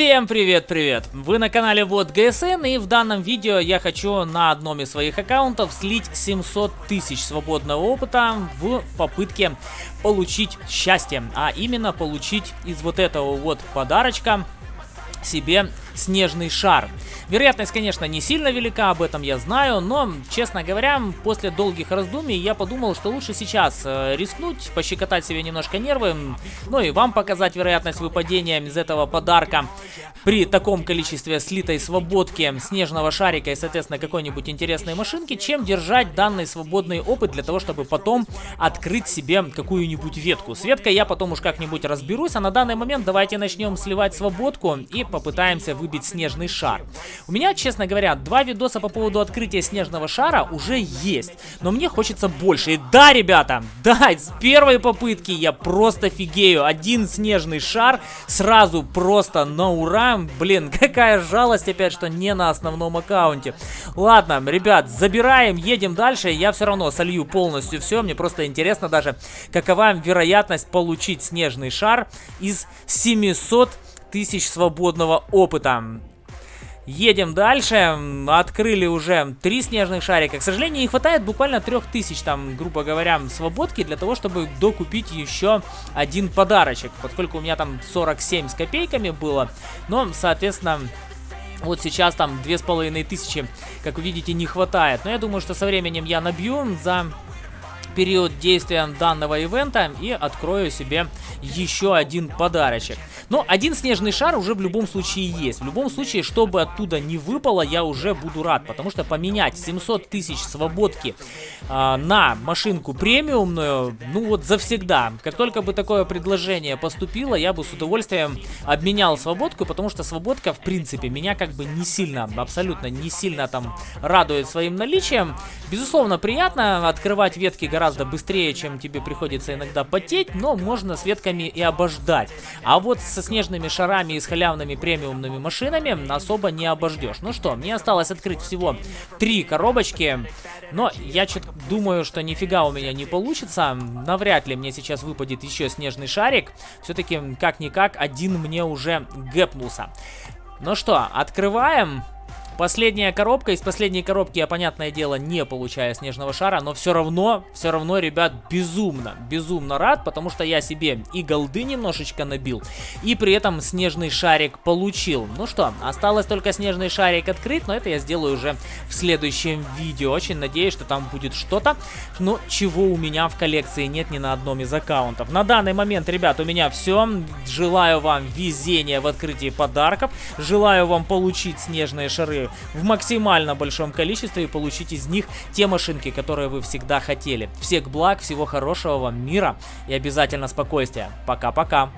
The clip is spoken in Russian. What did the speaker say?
Всем привет-привет! Вы на канале Вот ГСН и в данном видео я хочу на одном из своих аккаунтов слить 700 тысяч свободного опыта в попытке получить счастье, а именно получить из вот этого вот подарочка себе снежный шар. Вероятность, конечно, не сильно велика, об этом я знаю, но, честно говоря, после долгих раздумий я подумал, что лучше сейчас э, рискнуть, пощекотать себе немножко нервы, ну и вам показать вероятность выпадения из этого подарка при таком количестве слитой свободки снежного шарика и, соответственно, какой-нибудь интересной машинки, чем держать данный свободный опыт для того, чтобы потом открыть себе какую-нибудь ветку. С веткой я потом уж как-нибудь разберусь, а на данный момент давайте начнем сливать свободку и попытаемся выбить снежный шар. У меня, честно говоря, два видоса по поводу открытия снежного шара уже есть, но мне хочется больше. И да, ребята, да, с первой попытки я просто фигею. Один снежный шар сразу просто на ура. Блин, какая жалость опять, что не на основном аккаунте. Ладно, ребят, забираем, едем дальше. Я все равно солью полностью все. Мне просто интересно даже, какова вероятность получить снежный шар из 700 тысяч свободного опыта. Едем дальше. Открыли уже три снежных шарика. К сожалению, не хватает буквально трех тысяч, там, грубо говоря, свободки для того, чтобы докупить еще один подарочек. Поскольку у меня там 47 с копейками было. Но, соответственно... Вот сейчас там две с половиной тысячи, как вы видите, не хватает. Но я думаю, что со временем я набью за период действия данного ивента и открою себе еще один подарочек. Но один снежный шар уже в любом случае есть. В любом случае, чтобы оттуда не выпало, я уже буду рад. Потому что поменять 700 тысяч свободки э, на машинку премиумную, ну вот завсегда. Как только бы такое предложение поступило, я бы с удовольствием обменял свободку. Потому что свободка, в принципе, меня как бы не сильно, абсолютно не сильно там радует своим наличием. Безусловно, приятно открывать ветки гораздо быстрее, чем тебе приходится иногда потеть. Но можно с ветками и обождать. А вот со снежными шарами и с халявными премиумными машинами особо не обождешь. Ну что, мне осталось открыть всего три коробочки, но я что-то думаю, что нифига у меня не получится. Навряд ли мне сейчас выпадет еще снежный шарик. Все-таки, как-никак, один мне уже гэпнулся. Ну что, открываем. Последняя коробка. Из последней коробки я, понятное дело, не получаю снежного шара, но все равно, все равно, ребят, безумно, безумно рад, потому что я себе и голды немножечко набил, и при этом снежный шарик получил. Ну что, осталось только снежный шарик открыть, но это я сделаю уже в следующем видео. Очень надеюсь, что там будет что-то, но чего у меня в коллекции нет ни на одном из аккаунтов. На данный момент, ребят, у меня все. Желаю вам везения в открытии подарков. Желаю вам получить снежные шары в максимально большом количестве и получить из них те машинки, которые вы всегда хотели. Всех благ, всего хорошего вам мира и обязательно спокойствия. Пока-пока.